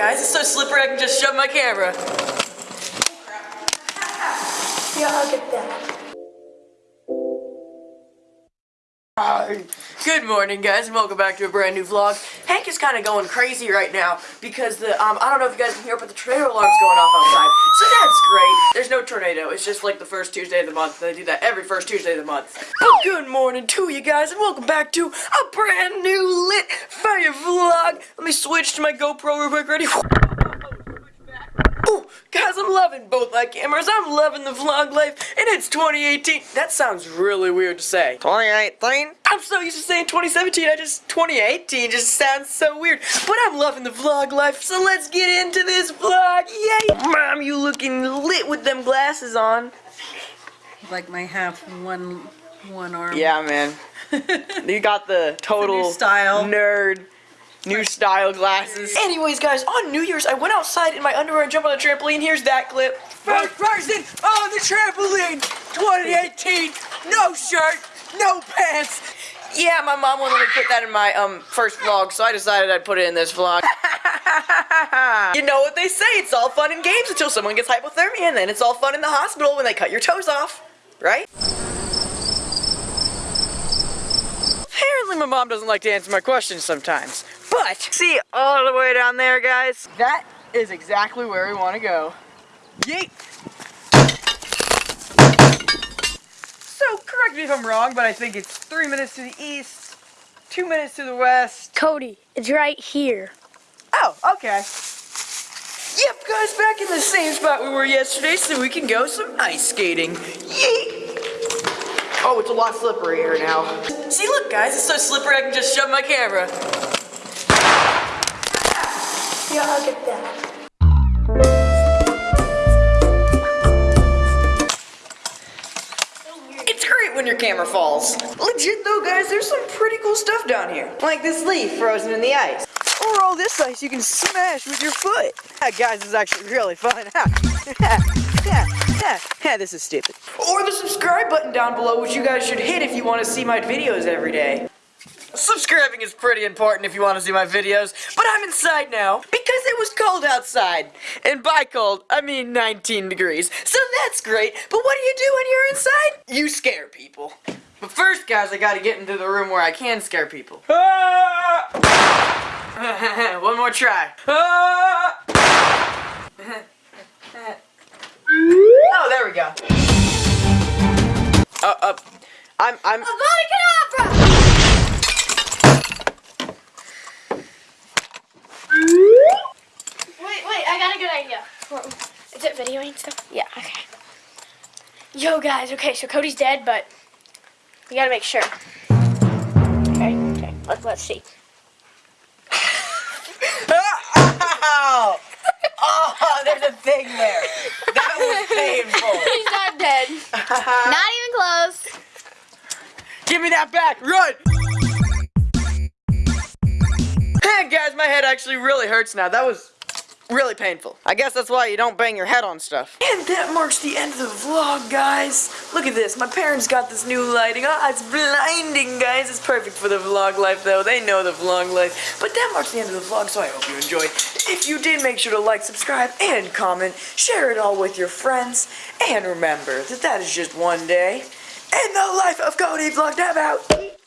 guys, it's so slippery I can just shove my camera. Yeah, I'll get that. Good morning, guys, and welcome back to a brand new vlog. Hank is kind of going crazy right now because the um I don't know if you guys can hear, but the tornado alarm's going off outside. So that's great. There's no tornado. It's just like the first Tuesday of the month. They do that every first Tuesday of the month. But good morning to you guys, and welcome back to a brand new lit fire vlog. Let me switch to my GoPro real quick. Ready? Guys, I'm loving both my cameras. I'm loving the vlog life, and it's 2018. That sounds really weird to say. 2018? I'm so used to saying 2017. I just 2018 just sounds so weird. But I'm loving the vlog life, so let's get into this vlog. Yay! Mom, you looking lit with them glasses on. Like my half one one arm. Yeah, man. you got the total new style. nerd. New style glasses. Anyways, guys, on New Year's, I went outside in my underwear and jumped on the trampoline. Here's that clip. First person on the trampoline, 2018. No shirt, no pants. Yeah, my mom wouldn't let me put that in my um first vlog, so I decided I'd put it in this vlog. you know what they say, it's all fun and games until someone gets hypothermia, and then it's all fun in the hospital when they cut your toes off, right? Apparently my mom doesn't like to answer my questions sometimes. See all the way down there, guys? That is exactly where we want to go. Yeet! So, correct me if I'm wrong, but I think it's three minutes to the east, two minutes to the west. Cody, it's right here. Oh, okay. Yep, guys, back in the same spot we were yesterday so we can go some ice skating. Yeet! Oh, it's a lot slippery here now. See, look, guys, it's so slippery I can just shove my camera. Yeah, I'll that. It's great when your camera falls. Legit though, guys, there's some pretty cool stuff down here. Like this leaf frozen in the ice. Or all this ice you can smash with your foot. That, guys, is actually really fun. yeah, yeah, yeah, this is stupid. Or the subscribe button down below, which you guys should hit if you want to see my videos every day. Subscribing is pretty important if you want to see my videos, but I'm inside now because it was cold outside. And by cold, I mean 19 degrees. So that's great, but what do you do when you're inside? You scare people. But first, guys, I gotta get into the room where I can scare people. Ah! One more try. Ah! oh, there we go. Uh, uh, I'm, I'm. Wait, wait, I got a good idea. Is it videoing stuff? Yeah, okay. Yo, guys, okay, so Cody's dead, but we gotta make sure. Okay, okay, let's, let's see. Ow! Oh, there's a thing there. That was painful. He's not dead. Not even close. Give me that back. Run. Hey guys, my head actually really hurts now. That was really painful. I guess that's why you don't bang your head on stuff. And that marks the end of the vlog, guys. Look at this. My parents got this new lighting. Ah, it's blinding, guys. It's perfect for the vlog life, though. They know the vlog life. But that marks the end of the vlog, so I hope you enjoyed. If you did, make sure to like, subscribe, and comment. Share it all with your friends. And remember that that is just one day in the life of Cody Vlog. Out.